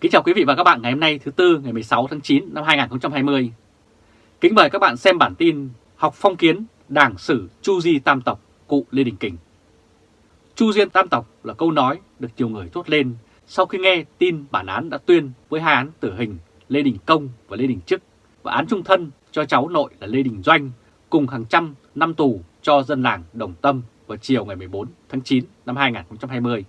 Kính chào quý vị và các bạn ngày hôm nay, thứ Tư, ngày 16 tháng 9 năm 2020. Kính mời các bạn xem bản tin Học phong kiến, Đảng sử Chu Di Tam Tộc, cụ Lê Đình Kình. Chu Di Tam Tộc là câu nói được nhiều người thốt lên sau khi nghe tin bản án đã tuyên với hai án tử hình Lê Đình Công và Lê Đình Chức và án trung thân cho cháu nội là Lê Đình Doanh cùng hàng trăm năm tù cho dân làng Đồng Tâm vào chiều ngày 14 tháng 9 năm 2020.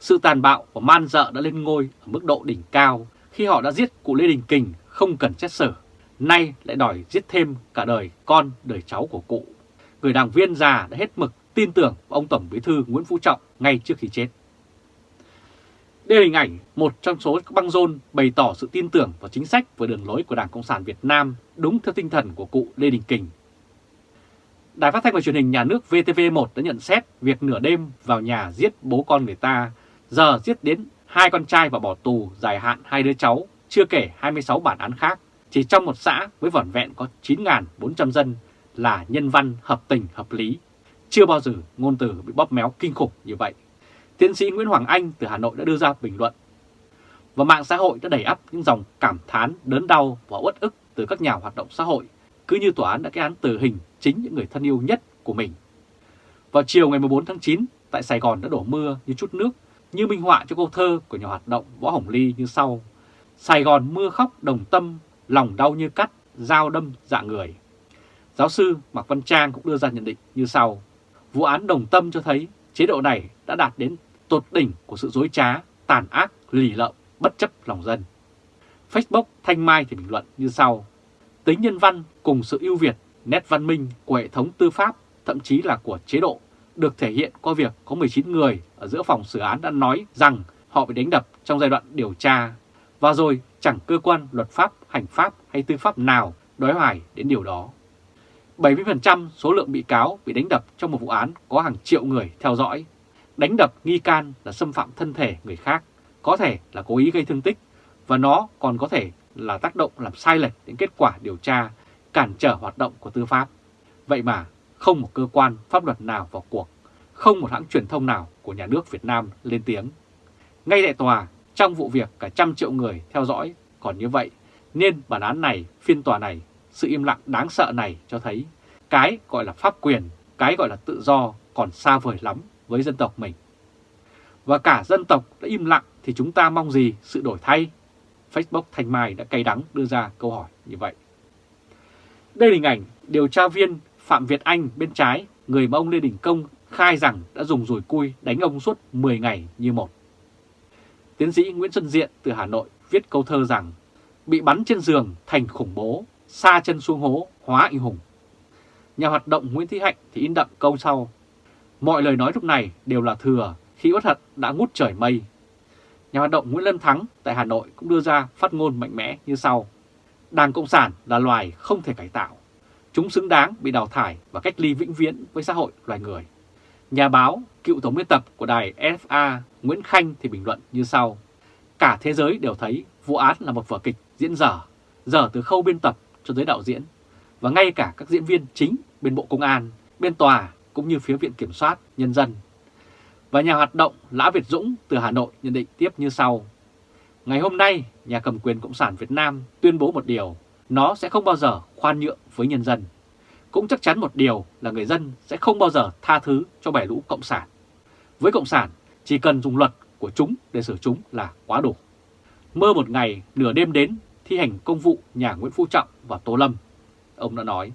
Sự tàn bạo và man dợ đã lên ngôi ở mức độ đỉnh cao khi họ đã giết cụ Lê Đình Kình không cần xét xử, nay lại đòi giết thêm cả đời con đời cháu của cụ. Người đảng viên già đã hết mực tin tưởng vào ông Tổng Bí thư Nguyễn Phú Trọng ngay trước khi chết. Đây là hình ảnh một trong số các băng rôn bày tỏ sự tin tưởng vào chính sách và đường lối của Đảng Cộng sản Việt Nam đúng theo tinh thần của cụ Lê Đình Kình. Đài phát thanh và truyền hình nhà nước VTV1 đã nhận xét việc nửa đêm vào nhà giết bố con người ta giờ giết đến hai con trai và bỏ tù dài hạn hai đứa cháu, chưa kể 26 bản án khác, chỉ trong một xã với vỏn vẹn có 9.400 dân là nhân văn hợp tình hợp lý. Chưa bao giờ ngôn từ bị bóp méo kinh khủng như vậy. Tiến sĩ Nguyễn Hoàng Anh từ Hà Nội đã đưa ra bình luận. Và mạng xã hội đã đẩy ắp những dòng cảm thán, đớn đau và uất ức từ các nhà hoạt động xã hội, cứ như tòa án đã kết án tử hình chính những người thân yêu nhất của mình. Vào chiều ngày 14 tháng 9, tại Sài Gòn đã đổ mưa như chút nước như minh họa cho câu thơ của nhà hoạt động Võ Hồng Ly như sau. Sài Gòn mưa khóc đồng tâm, lòng đau như cắt, dao đâm dạ người. Giáo sư Mạc Văn Trang cũng đưa ra nhận định như sau. Vụ án đồng tâm cho thấy chế độ này đã đạt đến tột đỉnh của sự dối trá, tàn ác, lì lợm, bất chấp lòng dân. Facebook Thanh Mai thì bình luận như sau. Tính nhân văn cùng sự ưu việt, nét văn minh của hệ thống tư pháp, thậm chí là của chế độ được thể hiện qua việc có 19 người ở giữa phòng xử án đã nói rằng họ bị đánh đập trong giai đoạn điều tra, và rồi chẳng cơ quan luật pháp, hành pháp hay tư pháp nào đói hoài đến điều đó. 70% số lượng bị cáo bị đánh đập trong một vụ án có hàng triệu người theo dõi. Đánh đập nghi can là xâm phạm thân thể người khác, có thể là cố ý gây thương tích, và nó còn có thể là tác động làm sai lệch đến kết quả điều tra, cản trở hoạt động của tư pháp. Vậy mà không một cơ quan pháp luật nào vào cuộc, không một hãng truyền thông nào của nhà nước Việt Nam lên tiếng. Ngay tại tòa, trong vụ việc cả trăm triệu người theo dõi còn như vậy, nên bản án này, phiên tòa này, sự im lặng đáng sợ này cho thấy cái gọi là pháp quyền, cái gọi là tự do còn xa vời lắm với dân tộc mình. Và cả dân tộc đã im lặng thì chúng ta mong gì sự đổi thay? Facebook Thanh Mai đã cay đắng đưa ra câu hỏi như vậy. Đây là hình ảnh điều tra viên Phạm Việt Anh bên trái, người mà ông Lê Đình Công khai rằng đã dùng rùi cui đánh ông suốt 10 ngày như một. Tiến sĩ Nguyễn Xuân Diện từ Hà Nội viết câu thơ rằng bị bắn trên giường thành khủng bố, xa chân xuống hố, hóa anh hùng. Nhà hoạt động Nguyễn Thị Hạnh thì in đậm câu sau. Mọi lời nói lúc này đều là thừa khi bất hận đã ngút trời mây. Nhà hoạt động Nguyễn Lân Thắng tại Hà Nội cũng đưa ra phát ngôn mạnh mẽ như sau. Đảng Cộng sản là loài không thể cải tạo. Chúng xứng đáng bị đào thải và cách ly vĩnh viễn với xã hội loài người. Nhà báo, cựu tổng biên tập của đài FA Nguyễn Khanh thì bình luận như sau. Cả thế giới đều thấy vụ án là một vở kịch diễn dở, dở từ khâu biên tập cho tới đạo diễn. Và ngay cả các diễn viên chính bên Bộ Công an, bên tòa cũng như phía Viện Kiểm soát Nhân dân. Và nhà hoạt động Lã Việt Dũng từ Hà Nội nhận định tiếp như sau. Ngày hôm nay, nhà cầm quyền Cộng sản Việt Nam tuyên bố một điều, nó sẽ không bao giờ khoan nhượng với nhân dân. Cũng chắc chắn một điều là người dân sẽ không bao giờ tha thứ cho bẻ lũ Cộng sản. Với Cộng sản, chỉ cần dùng luật của chúng để xử chúng là quá đủ. Mơ một ngày nửa đêm đến thi hành công vụ nhà Nguyễn Phú Trọng và Tô Lâm. Ông đã nói.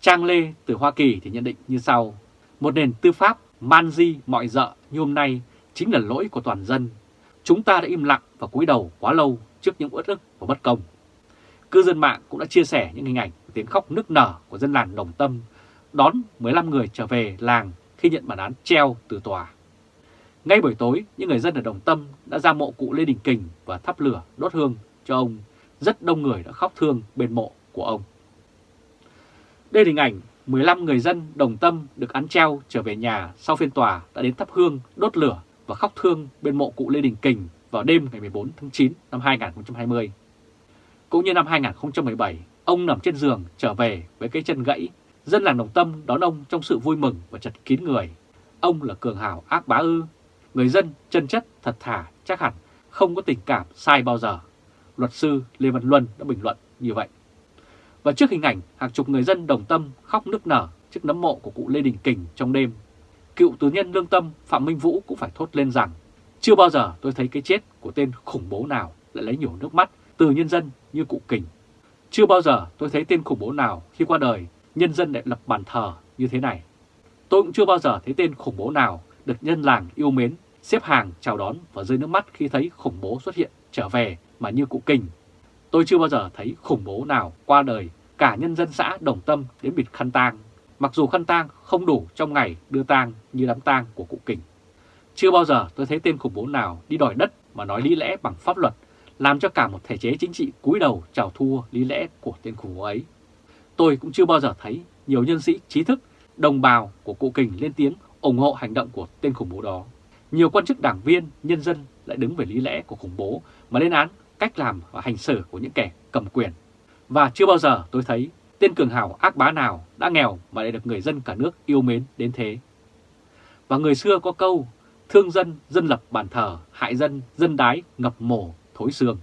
Trang Lê từ Hoa Kỳ thì nhận định như sau. Một nền tư pháp man di mọi dợ như hôm nay chính là lỗi của toàn dân. Chúng ta đã im lặng và cúi đầu quá lâu trước những uất ức và bất công. Cư dân mạng cũng đã chia sẻ những hình ảnh tiếng khóc nức nở của dân làng Đồng Tâm đón 15 người trở về làng khi nhận bản án treo từ tòa. Ngay buổi tối, những người dân ở Đồng Tâm đã ra mộ cụ Lê Đình Kình và thắp lửa đốt hương cho ông. Rất đông người đã khóc thương bên mộ của ông. Đây là hình ảnh 15 người dân Đồng Tâm được án treo trở về nhà sau phiên tòa đã đến thắp hương, đốt lửa và khóc thương bên mộ cụ Lê Đình Kình vào đêm ngày 14 tháng 9 năm 2020. Cũng như năm 2017, ông nằm trên giường trở về với cái chân gãy. Dân làng Đồng Tâm đón ông trong sự vui mừng và chật kín người. Ông là cường hào ác bá ư. Người dân chân chất thật thà chắc hẳn không có tình cảm sai bao giờ. Luật sư Lê Văn Luân đã bình luận như vậy. Và trước hình ảnh hàng chục người dân đồng tâm khóc nức nở trước nấm mộ của cụ Lê Đình Kình trong đêm, cựu tứ nhân lương tâm Phạm Minh Vũ cũng phải thốt lên rằng chưa bao giờ tôi thấy cái chết của tên khủng bố nào lại lấy nhiều nước mắt từ nhân dân như cụ Kình. Chưa bao giờ tôi thấy tên khủng bố nào khi qua đời nhân dân lại lập bàn thờ như thế này. Tôi cũng chưa bao giờ thấy tên khủng bố nào được nhân làng yêu mến, xếp hàng chào đón và rơi nước mắt khi thấy khủng bố xuất hiện trở về mà như cụ Kình. Tôi chưa bao giờ thấy khủng bố nào qua đời cả nhân dân xã đồng tâm đến bịt khăn tang, mặc dù khăn tang không đủ trong ngày đưa tang như đám tang của cụ Kình. Chưa bao giờ tôi thấy tên khủng bố nào đi đòi đất mà nói lý lẽ bằng pháp luật, làm cho cả một thể chế chính trị cúi đầu chào thua lý lẽ của tên khủng bố ấy. Tôi cũng chưa bao giờ thấy nhiều nhân sĩ trí thức, đồng bào của cụ Kình lên tiếng ủng hộ hành động của tên khủng bố đó. Nhiều quan chức đảng viên, nhân dân lại đứng về lý lẽ của khủng bố mà lên án cách làm và hành xử của những kẻ cầm quyền. Và chưa bao giờ tôi thấy tên cường hào ác bá nào đã nghèo mà lại được người dân cả nước yêu mến đến thế. Và người xưa có câu, thương dân, dân lập bàn thờ, hại dân, dân đái, ngập mồ thối xương.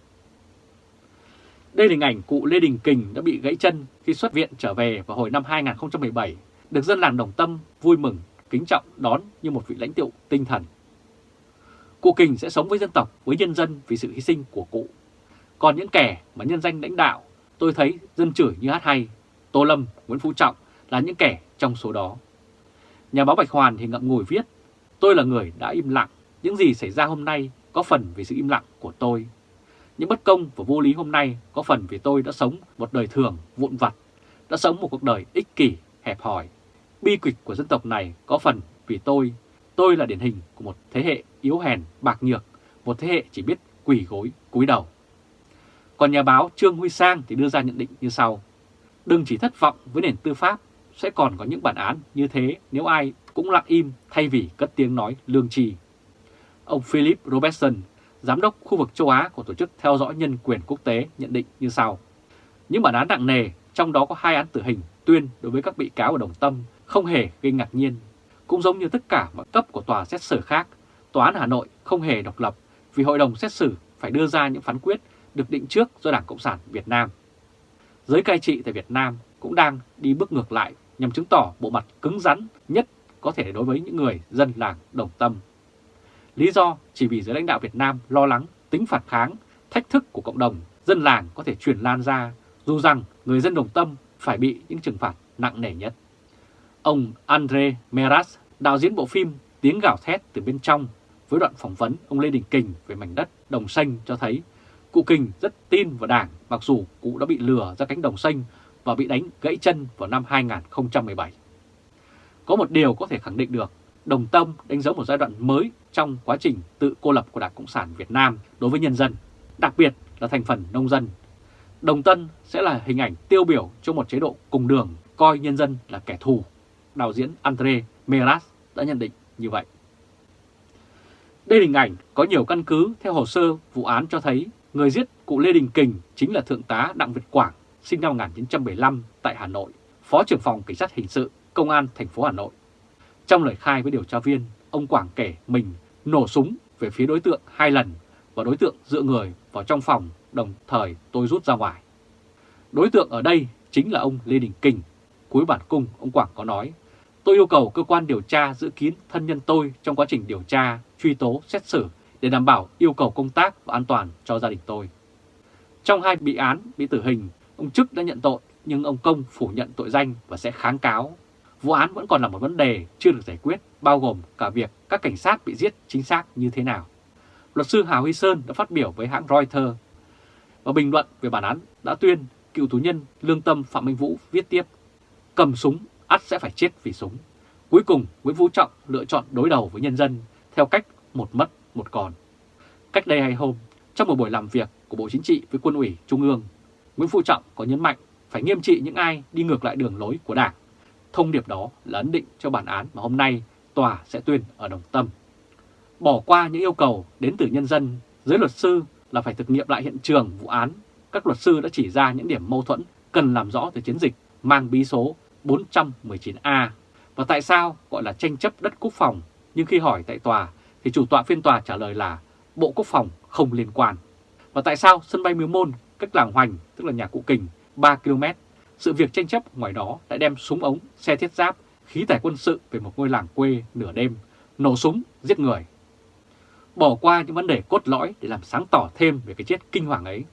Đây là hình ảnh cụ Lê Đình Kình đã bị gãy chân khi xuất viện trở về vào hồi năm 2017, được dân làng Đồng Tâm vui mừng, kính trọng đón như một vị lãnh tụ tinh thần. Cụ Kình sẽ sống với dân tộc, với nhân dân vì sự hy sinh của cụ. Còn những kẻ mà nhân danh lãnh đạo, tôi thấy dân chửi như hát hay, Tô Lâm, Nguyễn Phú Trọng là những kẻ trong số đó. Nhà báo Bạch Hoàn thì ngậm ngùi viết, tôi là người đã im lặng, những gì xảy ra hôm nay có phần vì sự im lặng của tôi. Những bất công và vô lý hôm nay có phần vì tôi đã sống một đời thường, vụn vặt, đã sống một cuộc đời ích kỷ, hẹp hòi. Bi kịch của dân tộc này có phần vì tôi, tôi là điển hình của một thế hệ yếu hèn, bạc nhược, một thế hệ chỉ biết quỳ gối, cúi đầu. Còn nhà báo Trương Huy Sang thì đưa ra nhận định như sau. Đừng chỉ thất vọng với nền tư pháp, sẽ còn có những bản án như thế nếu ai cũng lặng im thay vì cất tiếng nói lương trì. Ông Philip Robertson, giám đốc khu vực châu Á của Tổ chức Theo dõi Nhân quyền Quốc tế nhận định như sau. Những bản án nặng nề, trong đó có hai án tử hình tuyên đối với các bị cáo ở Đồng Tâm không hề gây ngạc nhiên. Cũng giống như tất cả mọi cấp của tòa xét xử khác, Tòa án Hà Nội không hề độc lập vì hội đồng xét xử phải đưa ra những phán quyết được định trước do Đảng Cộng sản Việt Nam. Giới cai trị tại Việt Nam cũng đang đi bước ngược lại nhằm chứng tỏ bộ mặt cứng rắn nhất có thể đối với những người dân làng Đồng Tâm. Lý do chỉ vì giới lãnh đạo Việt Nam lo lắng tính phản kháng, thách thức của cộng đồng dân làng có thể truyền lan ra, dù rằng người dân Đồng Tâm phải bị những trừng phạt nặng nề nhất. Ông Andre Meras, đạo diễn bộ phim Tiếng gào thét từ bên trong với đoạn phỏng vấn ông Lê Đình Kình về mảnh đất Đồng Xanh cho thấy cụ Kình rất tin vào đảng mặc dù cụ đã bị lừa ra cánh Đồng Xanh và bị đánh gãy chân vào năm 2017. Có một điều có thể khẳng định được, Đồng Tâm đánh dấu một giai đoạn mới trong quá trình tự cô lập của Đảng Cộng sản Việt Nam đối với nhân dân, đặc biệt là thành phần nông dân. Đồng Tân sẽ là hình ảnh tiêu biểu cho một chế độ cùng đường coi nhân dân là kẻ thù. Đạo diễn Andre Meras đã nhận định như vậy. Đây là hình ảnh có nhiều căn cứ theo hồ sơ vụ án cho thấy người giết cụ Lê Đình Kình chính là Thượng tá Đặng Việt Quảng, sinh năm 1975 tại Hà Nội, Phó trưởng phòng Cảnh sát Hình sự, Công an thành phố Hà Nội. Trong lời khai với điều tra viên, ông Quảng kể mình nổ súng về phía đối tượng hai lần và đối tượng dựa người vào trong phòng đồng thời tôi rút ra ngoài. Đối tượng ở đây chính là ông Lê Đình Kình. Cuối bản cung, ông Quảng có nói, tôi yêu cầu cơ quan điều tra giữ kín thân nhân tôi trong quá trình điều tra, truy tố, xét xử để đảm bảo yêu cầu công tác và an toàn cho gia đình tôi. Trong hai bị án bị tử hình, ông Trức đã nhận tội nhưng ông Công phủ nhận tội danh và sẽ kháng cáo. Vụ án vẫn còn là một vấn đề chưa được giải quyết, bao gồm cả việc các cảnh sát bị giết chính xác như thế nào. Luật sư Hà Huy Sơn đã phát biểu với hãng Reuters và bình luận về bản án đã tuyên cựu tù nhân lương tâm Phạm Minh Vũ viết tiếp cầm súng ắt sẽ phải chết vì súng. Cuối cùng Nguyễn Phú Trọng lựa chọn đối đầu với nhân dân theo cách một mất một còn. Cách đây hai hôm, trong một buổi làm việc của Bộ Chính trị với Quân ủy Trung ương, Nguyễn Phú Trọng có nhấn mạnh phải nghiêm trị những ai đi ngược lại đường lối của Đảng. Thông điệp đó là ấn định cho bản án mà hôm nay tòa sẽ tuyên ở Đồng Tâm. Bỏ qua những yêu cầu đến từ nhân dân, giới luật sư là phải thực nghiệm lại hiện trường vụ án. Các luật sư đã chỉ ra những điểm mâu thuẫn cần làm rõ từ chiến dịch mang bí số 419A. Và tại sao gọi là tranh chấp đất quốc phòng, nhưng khi hỏi tại tòa thì chủ tọa phiên tòa trả lời là Bộ Quốc phòng không liên quan. Và tại sao sân bay Miếu Môn, cách làng Hoành, tức là nhà cụ Kình, 3 km, sự việc tranh chấp ngoài đó đã đem súng ống, xe thiết giáp, khí tài quân sự về một ngôi làng quê nửa đêm, nổ súng, giết người. Bỏ qua những vấn đề cốt lõi để làm sáng tỏ thêm về cái chết kinh hoàng ấy,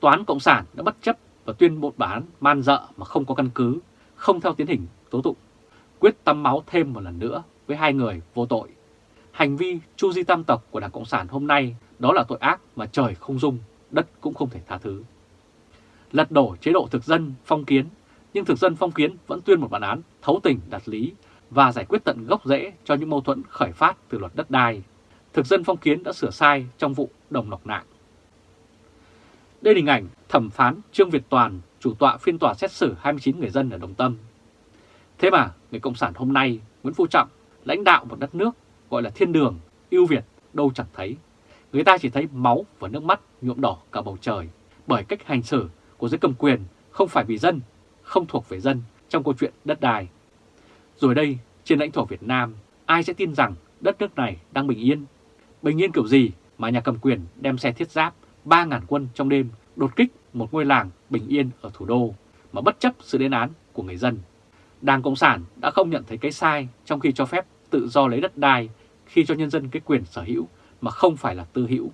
Toán Cộng sản đã bất chấp và tuyên bộ bản man dợ mà không có căn cứ, không theo tiến hình tố tụng, quyết tắm máu thêm một lần nữa với hai người vô tội. Hành vi chu di tam tộc của Đảng Cộng sản hôm nay đó là tội ác mà trời không dung, đất cũng không thể tha thứ. Lật đổ chế độ thực dân phong kiến, nhưng thực dân phong kiến vẫn tuyên một bản án thấu tình đạt lý và giải quyết tận gốc rễ cho những mâu thuẫn khởi phát từ luật đất đai. Thực dân phong kiến đã sửa sai trong vụ đồng lộc nạn. Đây là hình ảnh thẩm phán Trương Việt Toàn, chủ tọa phiên tòa xét xử 29 người dân ở Đồng Tâm. Thế mà người Cộng sản hôm nay, Nguyễn Phú Trọng, lãnh đạo một đất nước gọi là thiên đường, yêu Việt, đâu chẳng thấy. Người ta chỉ thấy máu và nước mắt nhuộm đỏ cả bầu trời bởi cách hành xử của giới cầm quyền không phải vì dân, không thuộc về dân trong câu chuyện đất đai. Rồi đây, trên lãnh thổ Việt Nam, ai sẽ tin rằng đất nước này đang bình yên? Bình yên kiểu gì mà nhà cầm quyền đem xe thiết giáp 3.000 quân trong đêm đột kích một ngôi làng bình yên ở thủ đô mà bất chấp sự lên án của người dân. Đảng Cộng sản đã không nhận thấy cái sai trong khi cho phép tự do lấy đất đai khi cho nhân dân cái quyền sở hữu mà không phải là tư hữu.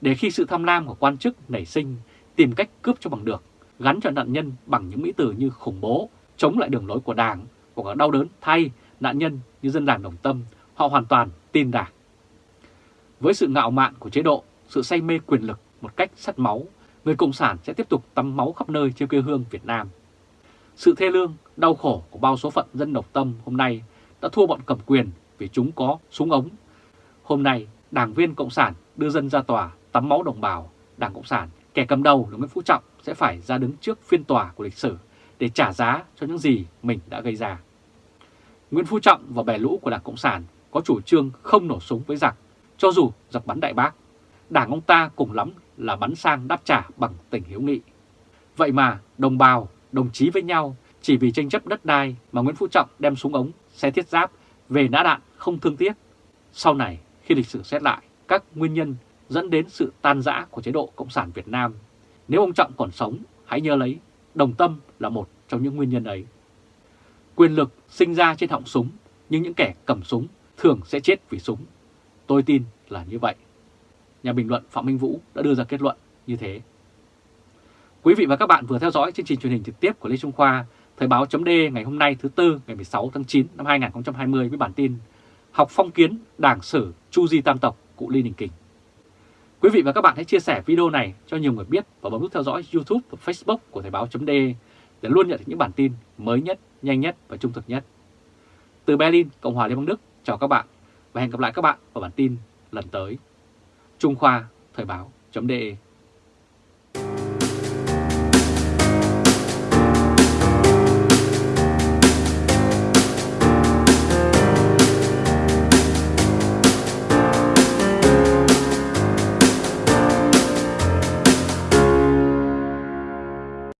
Để khi sự tham lam của quan chức nảy sinh tìm cách cướp cho bằng được, gắn cho nạn nhân bằng những mỹ từ như khủng bố, chống lại đường lối của đảng, hoặc là đau đớn thay nạn nhân như dân làng đồng tâm, họ hoàn toàn tin đảng. Với sự ngạo mạn của chế độ, sự say mê quyền lực một cách sắt máu, người Cộng sản sẽ tiếp tục tắm máu khắp nơi trên quê hương Việt Nam. Sự thê lương, đau khổ của bao số phận dân độc tâm hôm nay đã thua bọn cầm quyền vì chúng có súng ống. Hôm nay, đảng viên Cộng sản đưa dân ra tòa tắm máu đồng bào, Đảng Cộng sản, kẻ cầm đầu là Nguyễn Phú Trọng sẽ phải ra đứng trước phiên tòa của lịch sử để trả giá cho những gì mình đã gây ra. Nguyễn Phú Trọng và bè lũ của Đảng Cộng sản có chủ trương không nổ súng với giặc, cho dù giặc bắn đại bác. Đảng ông ta cùng lắm là bắn sang đáp trả bằng tình hiếu nghị. Vậy mà đồng bào, đồng chí với nhau chỉ vì tranh chấp đất đai mà Nguyễn Phú Trọng đem súng ống, xe thiết giáp về nã đạn không thương tiếc. Sau này khi lịch sử xét lại các nguyên nhân dẫn đến sự tan rã của chế độ Cộng sản Việt Nam, nếu ông Trọng còn sống hãy nhớ lấy đồng tâm là một trong những nguyên nhân ấy. Quyền lực sinh ra trên họng súng nhưng những kẻ cầm súng thường sẽ chết vì súng. Tôi tin là như vậy nhà bình luận Phạm Minh Vũ đã đưa ra kết luận như thế. Quý vị và các bạn vừa theo dõi chương trình truyền hình trực tiếp của Lê Trung Khoa, Thời báo chấm ngày hôm nay thứ Tư ngày 16 tháng 9 năm 2020 với bản tin Học phong kiến đảng sử Chu Di Tam Tộc cụ Lê Đình Kình. Quý vị và các bạn hãy chia sẻ video này cho nhiều người biết và bấm nút theo dõi YouTube và Facebook của Thời báo.de để luôn nhận được những bản tin mới nhất, nhanh nhất và trung thực nhất. Từ Berlin, Cộng hòa Liên bang Đức, chào các bạn và hẹn gặp lại các bạn vào bản tin lần tới. Trung Khoa Thời báo.de